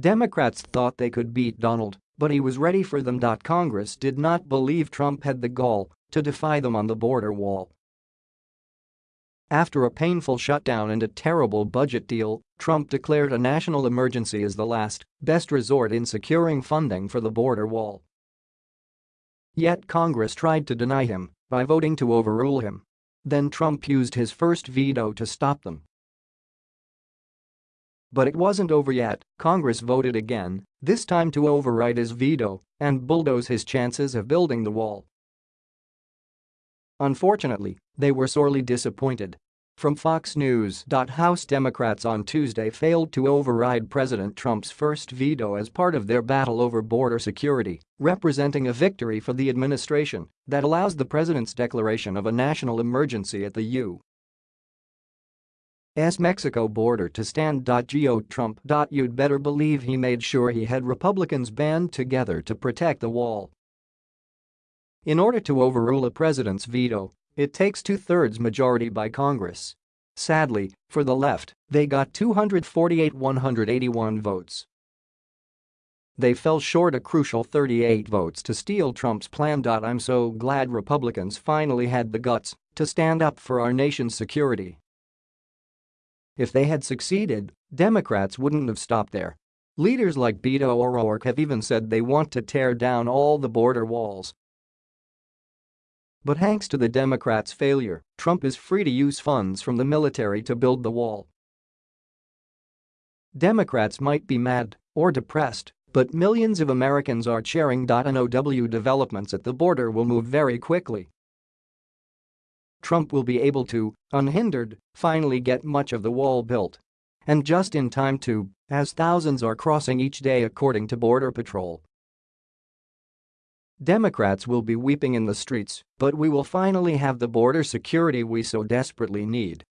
Democrats thought they could beat Donald, but he was ready for them. Congress did not believe Trump had the gall to defy them on the border wall. After a painful shutdown and a terrible budget deal, Trump declared a national emergency as the last, best resort in securing funding for the border wall. Yet Congress tried to deny him by voting to overrule him. Then Trump used his first veto to stop them. But it wasn't over yet, Congress voted again, this time to override his veto and bulldoze his chances of building the wall. Unfortunately, they were sorely disappointed. From Fox News. House Democrats on Tuesday failed to override President Trump's first veto as part of their battle over border security, representing a victory for the administration that allows the president's declaration of a national emergency at the U. S. Mexico border to stand. Go Trump. You'd better believe he made sure he had Republicans band together to protect the wall. In order to overrule a president's veto, it takes two-thirds majority by Congress. Sadly, for the left, they got 248-181 votes. They fell short a crucial 38 votes to steal Trump's plan. I'm so glad Republicans finally had the guts to stand up for our nation's security. If they had succeeded, Democrats wouldn't have stopped there. Leaders like Beto O'Rourke have even said they want to tear down all the border walls. But thanks to the Democrats' failure, Trump is free to use funds from the military to build the wall. Democrats might be mad or depressed, but millions of Americans are cheering. NOW developments at the border will move very quickly. Trump will be able to, unhindered, finally get much of the wall built. And just in time too, as thousands are crossing each day according to Border Patrol. Democrats will be weeping in the streets, but we will finally have the border security we so desperately need.